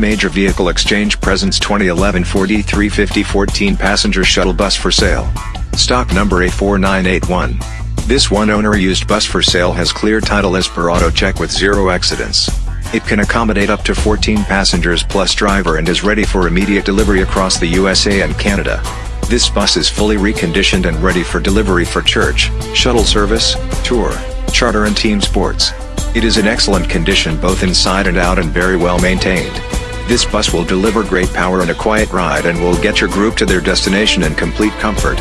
Major Vehicle Exchange presents 2011 Ford E350 14 passenger shuttle bus for sale. Stock number A4981. This one-owner used bus for sale has clear title as per auto check with zero accidents. It can accommodate up to 14 passengers plus driver and is ready for immediate delivery across the USA and Canada. This bus is fully reconditioned and ready for delivery for church, shuttle service, tour, charter and team sports. It is in excellent condition both inside and out and very well maintained. This bus will deliver great power and a quiet ride and will get your group to their destination in complete comfort.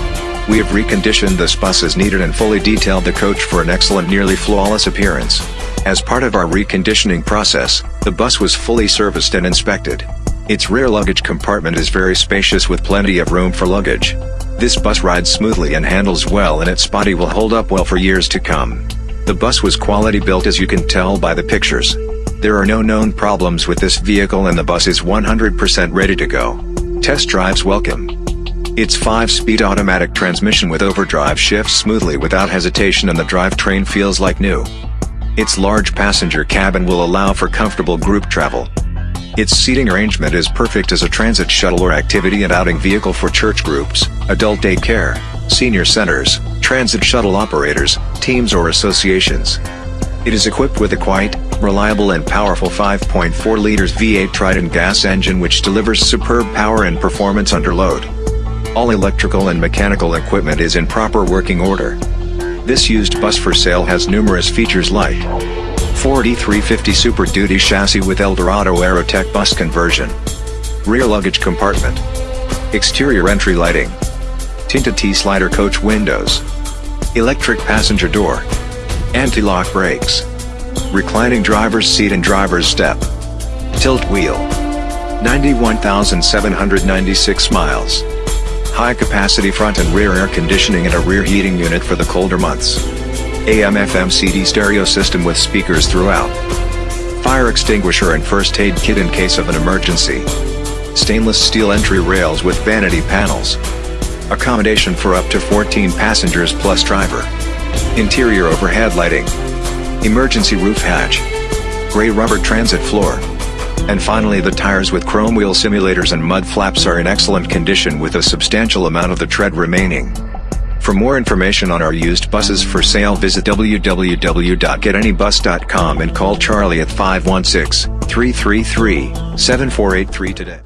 We have reconditioned this bus as needed and fully detailed the coach for an excellent nearly flawless appearance. As part of our reconditioning process, the bus was fully serviced and inspected. Its rear luggage compartment is very spacious with plenty of room for luggage. This bus rides smoothly and handles well and its body will hold up well for years to come. The bus was quality built as you can tell by the pictures. There are no known problems with this vehicle and the bus is 100% ready to go. Test drives welcome. Its 5-speed automatic transmission with overdrive shifts smoothly without hesitation and the drivetrain feels like new. Its large passenger cabin will allow for comfortable group travel. Its seating arrangement is perfect as a transit shuttle or activity and outing vehicle for church groups, adult daycare, senior centers, transit shuttle operators, teams or associations. It is equipped with a quiet, reliable and powerful 5.4 liters V8 Triton gas engine which delivers superb power and performance under load. All electrical and mechanical equipment is in proper working order. This used bus for sale has numerous features like Ford E350 Super Duty chassis with Eldorado Aerotech bus conversion, rear luggage compartment, exterior entry lighting, tinted T-slider coach windows, electric passenger door, anti-lock brakes, reclining driver's seat and driver's step, tilt wheel, 91,796 miles, high capacity front and rear air conditioning and a rear heating unit for the colder months, AM FM CD stereo system with speakers throughout, fire extinguisher and first aid kit in case of an emergency, stainless steel entry rails with vanity panels, accommodation for up to 14 passengers plus driver. Interior overhead lighting. Emergency roof hatch. Gray rubber transit floor. And finally the tires with chrome wheel simulators and mud flaps are in excellent condition with a substantial amount of the tread remaining. For more information on our used buses for sale visit www.getanybus.com and call Charlie at 516-333-7483 today.